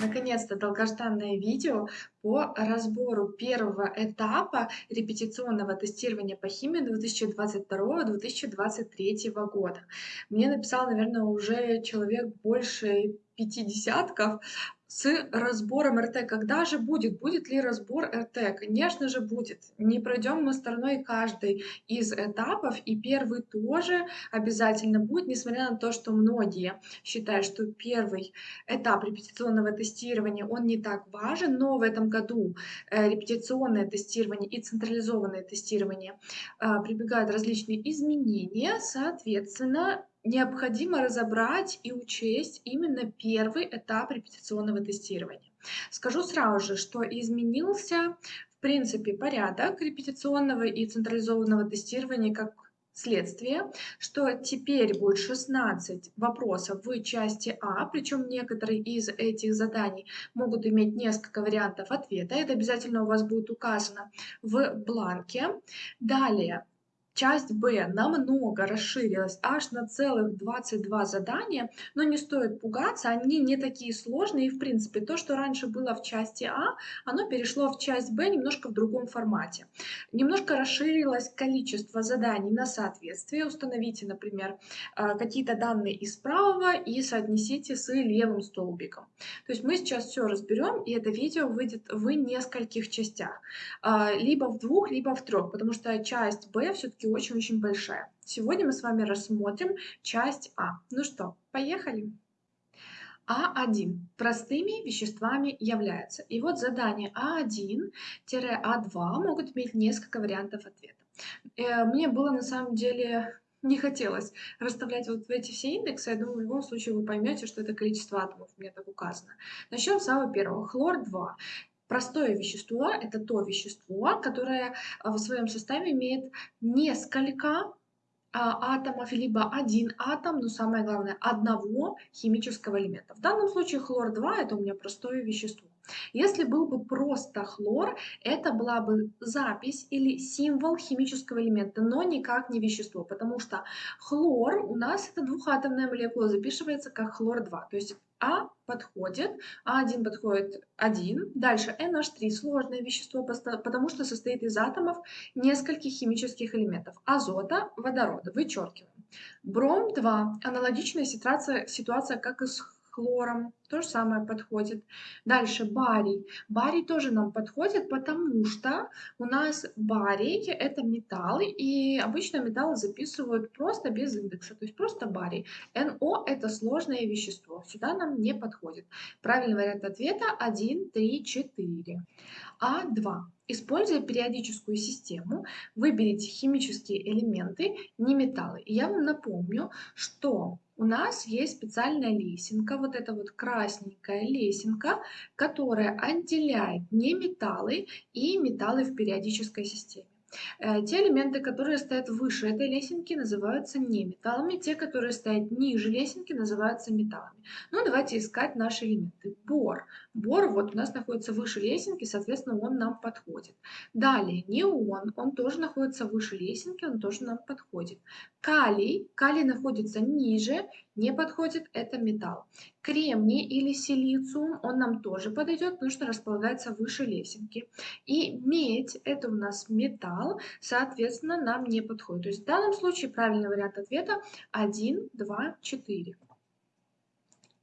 наконец-то долгожданное видео по разбору первого этапа репетиционного тестирования по химии 2022-2023 года. Мне написал, наверное, уже человек больше пяти десятков с разбором РТ. Когда же будет? Будет ли разбор РТ? Конечно же будет. Не пройдем мы стороной каждый из этапов, и первый тоже обязательно будет, несмотря на то, что многие считают, что первый этап репетиционного тестирования, он не так важен, но в этом году э, репетиционное тестирование и централизованное тестирование э, прибегают различные изменения, соответственно, необходимо разобрать и учесть именно первый этап репетиционного тестирования. Скажу сразу же, что изменился в принципе порядок репетиционного и централизованного тестирования как следствие, что теперь будет 16 вопросов в части А, причем некоторые из этих заданий могут иметь несколько вариантов ответа. Это обязательно у вас будет указано в бланке. Далее Часть Б намного расширилась аж на целых 22 задания, но не стоит пугаться, они не такие сложные. И в принципе то, что раньше было в части А, оно перешло в часть Б немножко в другом формате. Немножко расширилось количество заданий на соответствие. Установите, например, э, какие-то данные из правого и соотнесите с левым столбиком. То есть мы сейчас все разберем, и это видео выйдет в нескольких частях. Э, либо в двух, либо в трех, потому что часть Б все-таки очень-очень большая. Сегодня мы с вами рассмотрим часть А. Ну что, поехали? А1 простыми веществами являются. И вот задание А1-А2 могут иметь несколько вариантов ответа. Э, мне было на самом деле не хотелось расставлять вот эти все индексы. Я думаю, в любом случае вы поймете, что это количество атомов, у меня так указано. Начнем с самого первого. Хлор-2. Простое вещество – это то вещество, которое а, в своем составе имеет несколько а, атомов, либо один атом, но самое главное, одного химического элемента. В данном случае хлор-2 – это у меня простое вещество. Если был бы просто хлор, это была бы запись или символ химического элемента, но никак не вещество, потому что хлор у нас это двухатомная молекула, записывается как хлор-2. То есть а подходит, А1 подходит 1. Дальше NH3 сложное вещество, потому что состоит из атомов нескольких химических элементов. Азота, водорода. Вычеркиваем. Бром-2. Аналогичная ситуация, ситуация как и с хлором. То же самое подходит. Дальше барий. Барий тоже нам подходит, потому что у нас барий – это металл, и обычно металлы записывают просто без индекса, то есть просто барий. НО – это сложное вещество, сюда нам не подходит. Правильный вариант ответа 1, 3, 4. А2. Используя периодическую систему, выберите химические элементы, не металлы. И я вам напомню, что у нас есть специальная лесенка, вот эта вот красненькая лесенка, которая отделяет неметаллы и металлы в периодической системе. Э, те элементы, которые стоят выше этой лесенки, называются не металлами, те, которые стоят ниже лесенки, называются металлами. Ну, давайте искать наши элементы. Бор. Бор вот у нас находится выше лесенки, соответственно, он нам подходит. Далее, неон, он тоже находится выше лесенки, он тоже нам подходит. Калий, калий находится ниже, не подходит, это металл. Кремний или силициум, он нам тоже подойдет, потому что располагается выше лесенки. И медь, это у нас металл, соответственно, нам не подходит. То есть в данном случае правильный вариант ответа 1, 2, 4.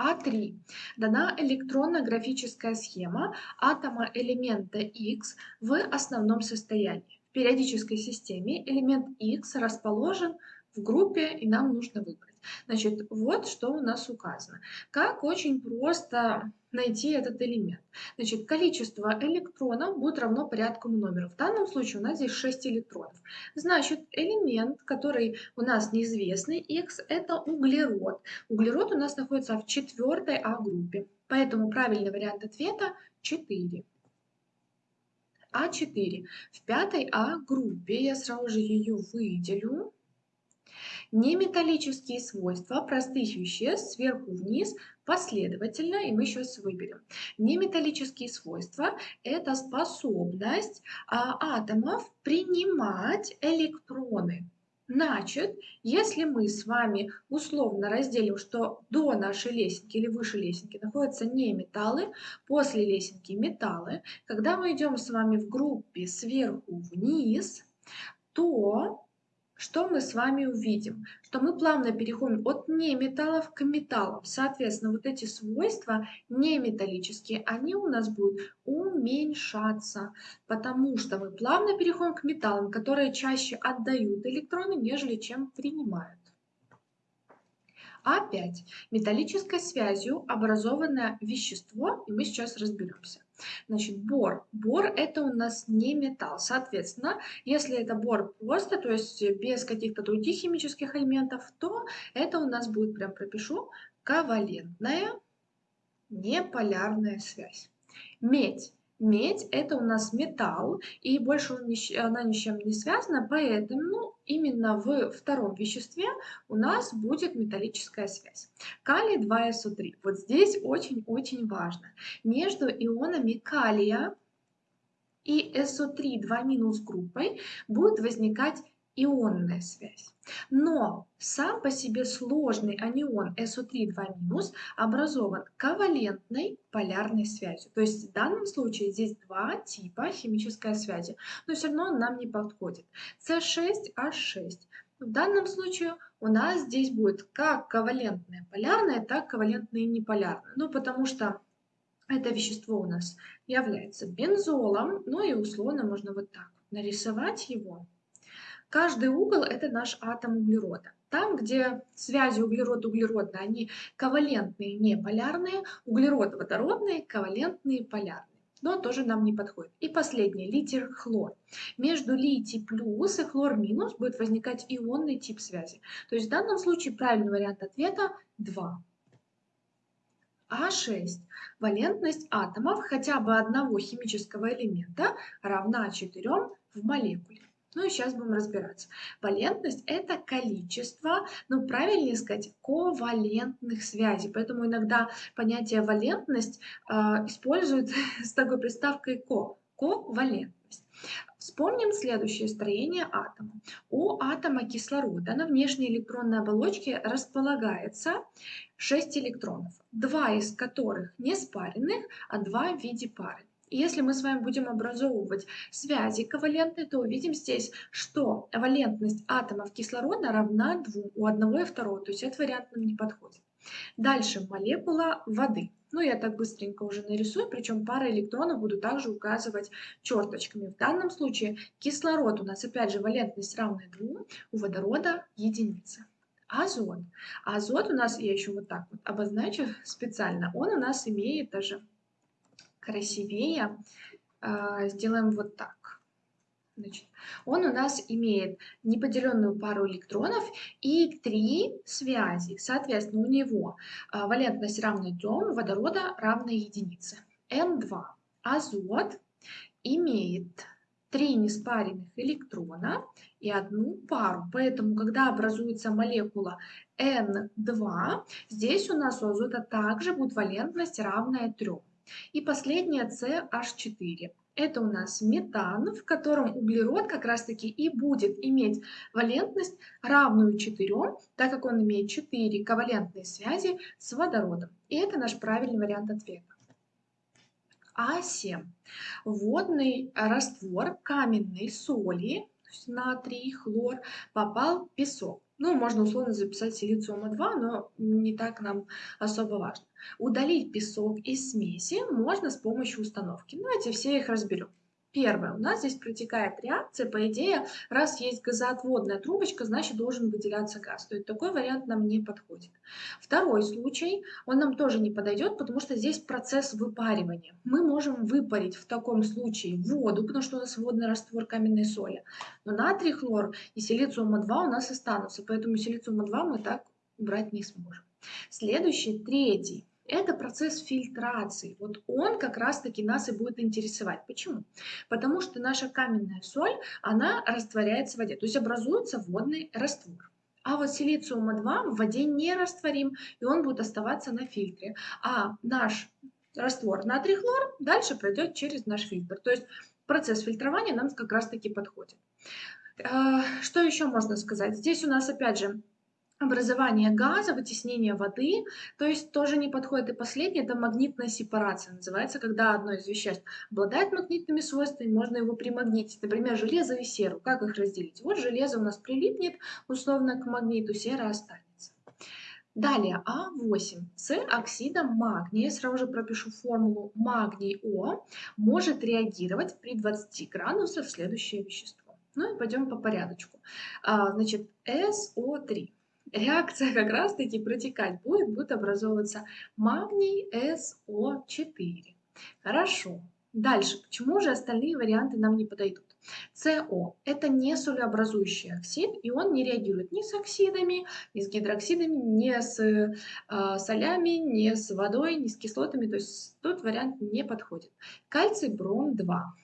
А3. Дана электронно-графическая схема атома элемента X в основном состоянии. В периодической системе элемент X расположен в группе, и нам нужно выбрать. Значит, вот что у нас указано. Как очень просто найти этот элемент. Значит, количество электронов будет равно порядку номера. В данном случае у нас здесь 6 электронов. Значит, элемент, который у нас неизвестный, x, это углерод. Углерод у нас находится в четвертой А-группе. Поэтому правильный вариант ответа 4. А4. В пятой А-группе я сразу же ее выделю. Неметаллические свойства простых веществ сверху вниз последовательно, и мы сейчас выберем. Неметаллические свойства – это способность а, атомов принимать электроны. Значит, если мы с вами условно разделим, что до нашей лесенки или выше лесенки находятся не металлы, после лесенки металлы, когда мы идем с вами в группе сверху вниз, то что мы с вами увидим? Что мы плавно переходим от неметаллов к металлам. Соответственно, вот эти свойства неметаллические, они у нас будут уменьшаться, потому что мы плавно переходим к металлам, которые чаще отдают электроны, нежели чем принимают. Опять металлической связью образованное вещество, и мы сейчас разберемся. Значит, бор. Бор это у нас не металл. Соответственно, если это бор просто, то есть без каких-то других химических элементов, то это у нас будет, прям пропишу, ковалентная неполярная связь. Медь. Медь – это у нас металл, и больше она ни с чем не связана, поэтому ну, именно в втором веществе у нас будет металлическая связь. Калий 2СО3. Вот здесь очень-очень важно. Между ионами калия и СО3 2- группой будет возникать ионная связь. Но сам по себе сложный анион SO3 2- образован ковалентной полярной связью. То есть в данном случае здесь два типа химической связи, но все равно он нам не подходит. C6H6. В данном случае у нас здесь будет как ковалентная полярная, так ковалентная неполярная. Ну, потому что это вещество у нас является бензолом, ну и условно можно вот так нарисовать его. Каждый угол – это наш атом углерода. Там, где связи углерод-углеродные, они ковалентные, не полярные, углерод-водородные, ковалентные, полярные. Но тоже нам не подходит. И последний, литий-хлор. Между литий плюс и хлор минус будет возникать ионный тип связи. То есть в данном случае правильный вариант ответа 2. А6. Валентность атомов хотя бы одного химического элемента равна 4 в молекуле. Ну и сейчас будем разбираться. Валентность – это количество, ну правильнее сказать, ковалентных связей. Поэтому иногда понятие валентность э, используют с такой приставкой ко – ковалентность. Вспомним следующее строение атома. У атома кислорода на внешней электронной оболочке располагается 6 электронов, два из которых не спаренных, а два в виде пары. Если мы с вами будем образовывать связи ковалентные, то увидим здесь, что валентность атомов кислорода равна 2 у одного и второго, то есть этот вариант нам не подходит. Дальше молекула воды. Ну, я так быстренько уже нарисую, причем пара электронов буду также указывать черточками. В данном случае кислород у нас, опять же, валентность равная 2, у водорода единица. Азот. Азот у нас, я еще вот так вот обозначу специально, он у нас имеет даже красивее, а, сделаем вот так. Значит, он у нас имеет неподеленную пару электронов и три связи. Соответственно, у него а, валентность равна 3, водорода равна единице. N2. Азот имеет три неспаренных электрона и одну пару. Поэтому, когда образуется молекула N2, здесь у нас у азота также будет валентность равная 3. И последнее CH4. Это у нас метан, в котором углерод как раз-таки и будет иметь валентность равную 4, так как он имеет 4 ковалентные связи с водородом. И это наш правильный вариант ответа. А7. Водный раствор каменной соли, натрий, хлор, попал в песок. Ну, можно условно записать силициума 2, но не так нам особо важно. Удалить песок из смеси можно с помощью установки. Давайте все их разберем. Первое. У нас здесь протекает реакция. По идее, раз есть газоотводная трубочка, значит должен выделяться газ. То есть такой вариант нам не подходит. Второй случай, он нам тоже не подойдет, потому что здесь процесс выпаривания. Мы можем выпарить в таком случае воду, потому что у нас водный раствор каменной соли. Но натрий, хлор и силициума-2 у нас останутся, поэтому силициума-2 мы так убрать не сможем. Следующий, третий это процесс фильтрации. Вот он как раз-таки нас и будет интересовать. Почему? Потому что наша каменная соль, она растворяется в воде, то есть образуется водный раствор. А вот силициума-2 в воде не растворим, и он будет оставаться на фильтре. А наш раствор натрий-хлор дальше пройдет через наш фильтр. То есть процесс фильтрования нам как раз-таки подходит. А, что еще можно сказать? Здесь у нас опять же образование газа, вытеснение воды, то есть тоже не подходит. И последнее – это магнитная сепарация, называется, когда одно из веществ обладает магнитными свойствами, можно его примагнитить. Например, железо и серу. Как их разделить? Вот железо у нас прилипнет условно к магниту, сера останется. Далее А8 с оксидом магния, сразу же пропишу формулу магний О, может реагировать при 20 градусах следующее вещество. Ну и пойдем по порядочку. А, значит, СО3 реакция как раз-таки протекать будет, будет образовываться магний СО4. Хорошо. Дальше. Почему же остальные варианты нам не подойдут? СО – это не солеобразующий оксид, и он не реагирует ни с оксидами, ни с гидроксидами, ни с э, солями, ни с водой, ни с кислотами. То есть тут вариант не подходит. Кальций бром 2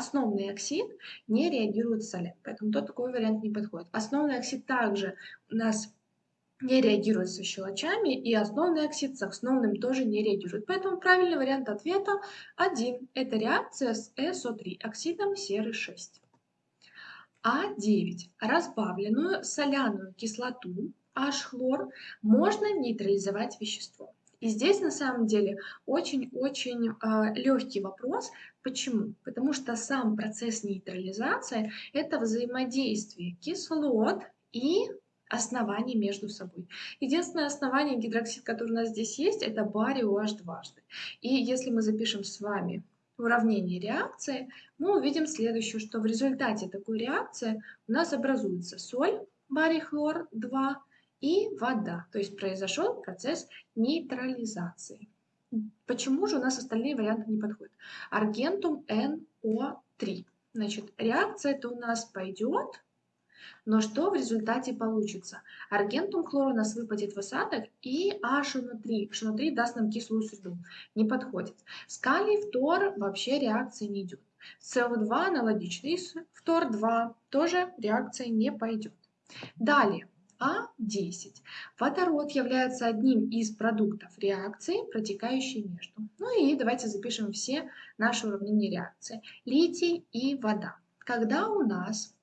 основный оксид не реагирует с солем, поэтому тот такой вариант не подходит. Основной оксид также у нас не реагирует со щелочами, и основной оксид с основным тоже не реагирует. Поэтому правильный вариант ответа 1. Это реакция с СО3, оксидом серы 6. А9. Разбавленную соляную кислоту H-хлор можно нейтрализовать веществом. И здесь на самом деле очень-очень э, а, легкий вопрос. Почему? Потому что сам процесс нейтрализации – это взаимодействие кислот и оснований между собой. Единственное основание гидроксид, которое у нас здесь есть, это барий OH дважды. И если мы запишем с вами уравнение реакции, мы увидим следующее, что в результате такой реакции у нас образуется соль, барий хлор 2, и вода. То есть произошел процесс нейтрализации. Почему же у нас остальные варианты не подходят? Аргентум NO3. Значит, реакция это у нас пойдет, но что в результате получится? Аргентум хлор у нас выпадет в осадок и HNO3. HNO3 даст нам кислую среду. Не подходит. С калий фтор вообще реакции не идет. СО2 аналогичный с фтор-2 тоже реакция не пойдет. Далее. А10. Водород является одним из продуктов реакции, протекающей между. Ну и давайте запишем все наши уравнения реакции. Литий и вода. Когда у нас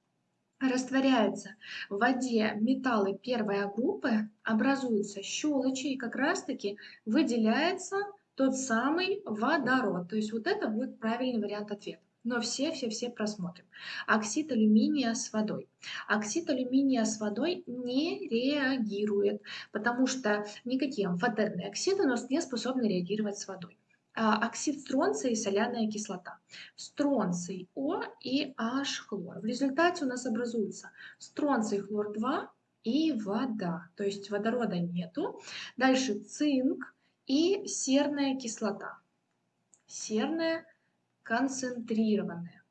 растворяются в воде металлы первой группы, образуются щелочи и как раз-таки выделяется тот самый водород. То есть вот это будет правильный вариант ответа но все-все-все просмотрим. Оксид алюминия с водой. Оксид алюминия с водой не реагирует, потому что никакие амфотерные оксиды у нас не способны реагировать с водой. А, оксид стронция и соляная кислота. Стронций О и H хлор. В результате у нас образуется стронций хлор 2 и вода. То есть водорода нету. Дальше цинк и серная кислота. Серная концентрированные.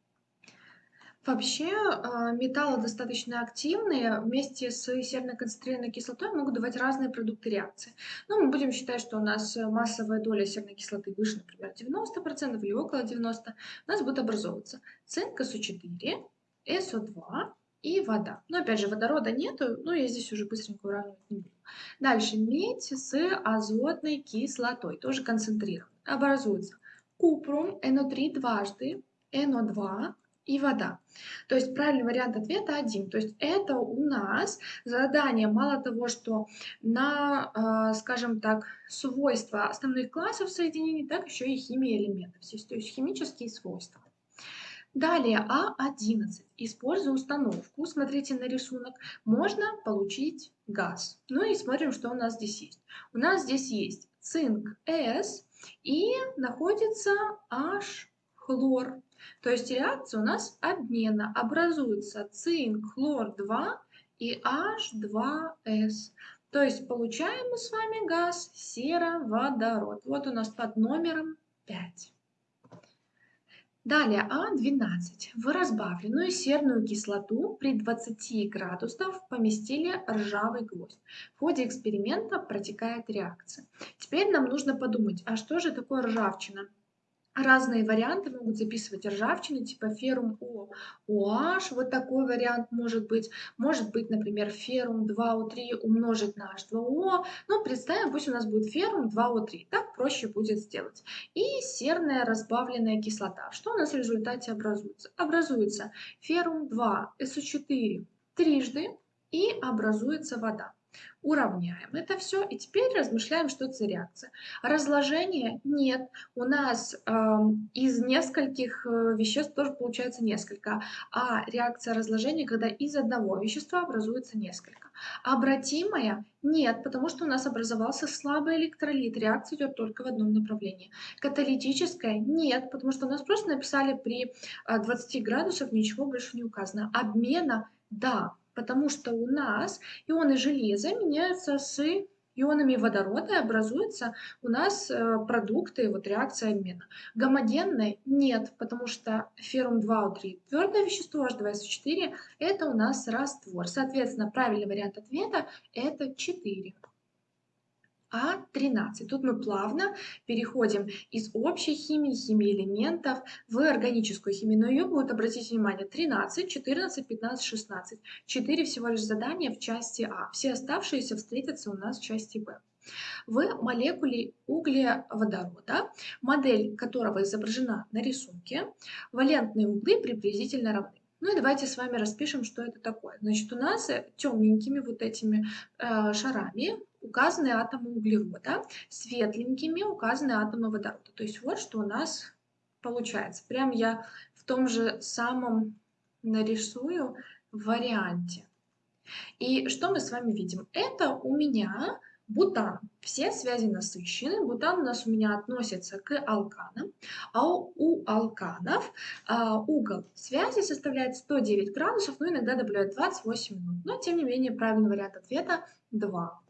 Вообще а, металлы достаточно активные, вместе с серно-концентрированной кислотой могут давать разные продукты реакции. Но мы будем считать, что у нас массовая доля серной кислоты выше, например, 90% или около 90%, у нас будет образовываться цинк СО4, СО2 и вода. Но опять же водорода нету, но я здесь уже быстренько уравнивать не буду. Дальше медь с азотной кислотой, тоже концентрированной, образуется купрум, НО3 дважды, НО2 и вода. То есть правильный вариант ответа один. То есть это у нас задание мало того, что на, а, скажем так, свойства основных классов соединений, так еще и химия элементов, то есть химические свойства. Далее А11. Используя установку, смотрите на рисунок, можно получить газ. Ну и смотрим, что у нас здесь есть. У нас здесь есть цинк С, и находится H-хлор. То есть реакция у нас обмена. Образуется цинк, хлор-2 и H2S. То есть получаем мы с вами газ сероводород. Вот у нас под номером 5. Далее А12. В разбавленную серную кислоту при 20 градусах поместили ржавый гвоздь. В ходе эксперимента протекает реакция. Теперь нам нужно подумать, а что же такое ржавчина? Разные варианты могут записывать ржавчины, типа феррум О, OH, вот такой вариант может быть. Может быть, например, феррум 2О3 умножить на H2O. Ну, представим, пусть у нас будет феррум 2О3, так проще будет сделать. И серная разбавленная кислота. Что у нас в результате образуется? Образуется феррум 2, SO4 трижды и образуется вода. Уравняем это все и теперь размышляем, что это за реакция. Разложения нет. У нас э, из нескольких э, веществ тоже получается несколько. А реакция разложения, когда из одного вещества образуется несколько. Обратимая нет, потому что у нас образовался слабый электролит. Реакция идет только в одном направлении. Каталитическая нет, потому что у нас просто написали при 20 э, градусах ничего больше не указано. Обмена да, потому что у нас ионы железа меняются с ионами водорода и образуются у нас э, продукты, вот реакция обмена. Гомогенной нет, потому что феррум 2О3 твердое вещество, H2SO4 это у нас раствор. Соответственно, правильный вариант ответа это 4. А13. Тут мы плавно переходим из общей химии, химии элементов в органическую химию. Но ее будет, обратите внимание, 13, 14, 15, 16. 4 всего лишь задания в части А. Все оставшиеся встретятся у нас в части Б. В молекуле углеводорода, модель которого изображена на рисунке, валентные углы приблизительно равны. Ну и давайте с вами распишем, что это такое. Значит, у нас темненькими вот этими э, шарами указаны атомы углерода, светленькими указаны атомы водорода. То есть вот что у нас получается. Прям я в том же самом нарисую варианте. И что мы с вами видим? Это у меня бутан. Все связи насыщены. Бутан у нас у меня относится к алканам. А у, алканов а, угол связи составляет 109 градусов, но иногда добавляют 28 минут. Но тем не менее правильный вариант ответа 2.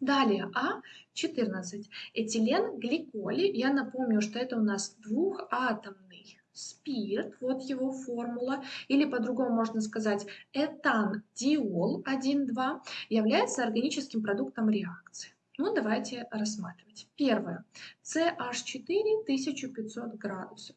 Далее А14. Этилен гликоли. Я напомню, что это у нас двухатомный спирт, вот его формула, или по-другому можно сказать этан-диол 1,2 является органическим продуктом реакции. Ну, давайте рассматривать. Первое. CH4 1500 градусов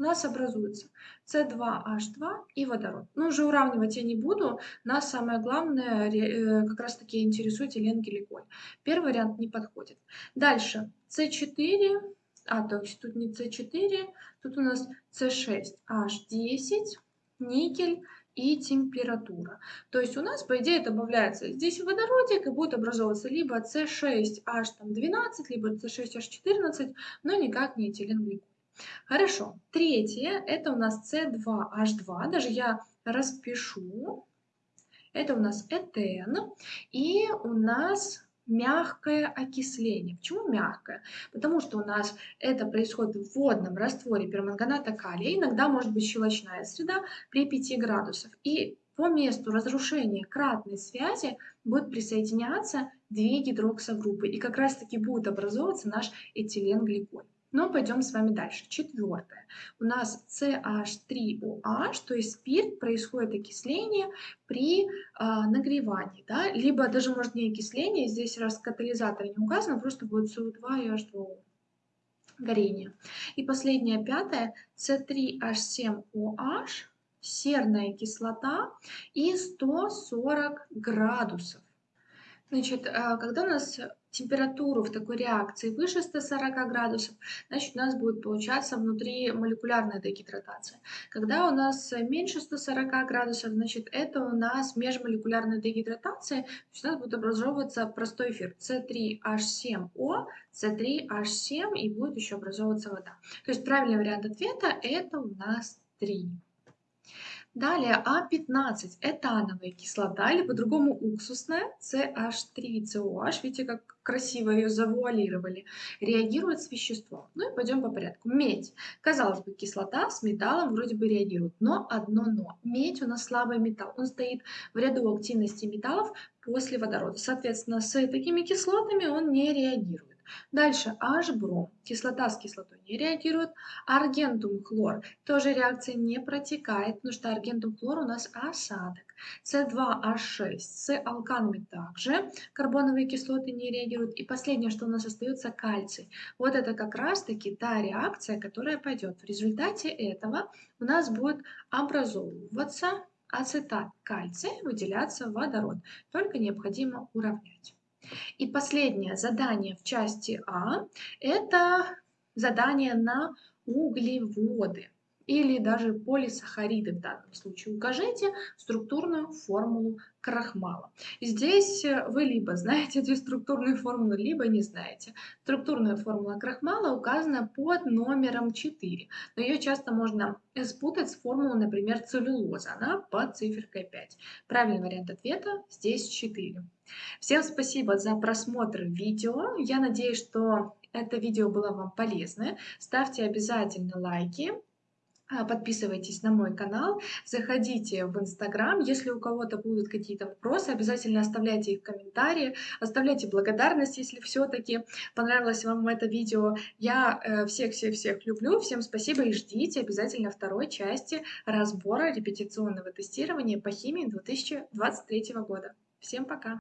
у нас образуется С2H2 и водород. Но уже уравнивать я не буду, нас самое главное э, как раз таки интересует эленгликоль. Первый вариант не подходит. Дальше С4, а то есть тут не С4, тут у нас С6H10, никель, и температура. То есть у нас, по идее, добавляется здесь водородик и будет образовываться либо С6H12, либо С6H14, но никак не этиленгликоль. Хорошо. Третье, это у нас С2H2, даже я распишу. Это у нас этен. И у нас мягкое окисление. Почему мягкое? Потому что у нас это происходит в водном растворе перманганата калия, иногда может быть щелочная среда при 5 градусах. И по месту разрушения кратной связи будет присоединяться две гидроксогруппы, и как раз таки будет образовываться наш этиленгликоль. Но пойдем с вами дальше. Четвертое. У нас CH3OH, то есть спирт, происходит окисление при э, нагревании. Да? Либо даже может не окисление, здесь раз катализатор не указано, просто будет CO2 и H2O горение. И последнее, пятое, C3H7OH, серная кислота и 140 градусов. Значит, а, когда у нас температуру в такой реакции выше 140 градусов, значит, у нас будет получаться внутри молекулярная дегидратация. Когда у нас меньше 140 градусов, значит, это у нас межмолекулярная дегидратация, то есть у нас будет образовываться простой эфир C3H7O, C3H7 и будет еще образовываться вода. То есть правильный вариант ответа это у нас 3. Далее А15 – этановая кислота, или по-другому уксусная, CH3COH, видите, как красиво ее завуалировали, реагирует с веществом. Ну и пойдем по порядку. Медь. Казалось бы, кислота с металлом вроде бы реагирует, но одно но. Медь у нас слабый металл, он стоит в ряду активности металлов после водорода. Соответственно, с такими кислотами он не реагирует. Дальше H-бром. Кислота с кислотой не реагирует. Аргентум хлор. Тоже реакция не протекает, потому что аргентум хлор у нас осадок. С2H6 с алканами также карбоновые кислоты не реагируют. И последнее, что у нас остается, кальций. Вот это как раз-таки та реакция, которая пойдет. В результате этого у нас будет образовываться ацетат кальция, выделяться водород. Только необходимо уравнять. И последнее задание в части А – это задание на углеводы или даже полисахариды в данном случае. Укажите структурную формулу крахмала. Здесь э, вы либо знаете эту структурную формулу, либо не знаете. Структурная формула крахмала указана под номером 4, но ее часто можно спутать с формулой, например, целлюлоза. Она под циферкой 5. Правильный вариант ответа здесь 4. Всем спасибо за просмотр видео. Я надеюсь, что это видео было вам полезно. Ставьте обязательно лайки. А, подписывайтесь на мой канал, заходите в Инстаграм. Если у кого-то будут какие-то вопросы, обязательно оставляйте их в комментарии, оставляйте благодарность, если все-таки понравилось вам это видео. Я э, всех-всех-всех люблю, всем спасибо и ждите обязательно второй части разбора репетиционного тестирования по химии 2023 года. Всем пока!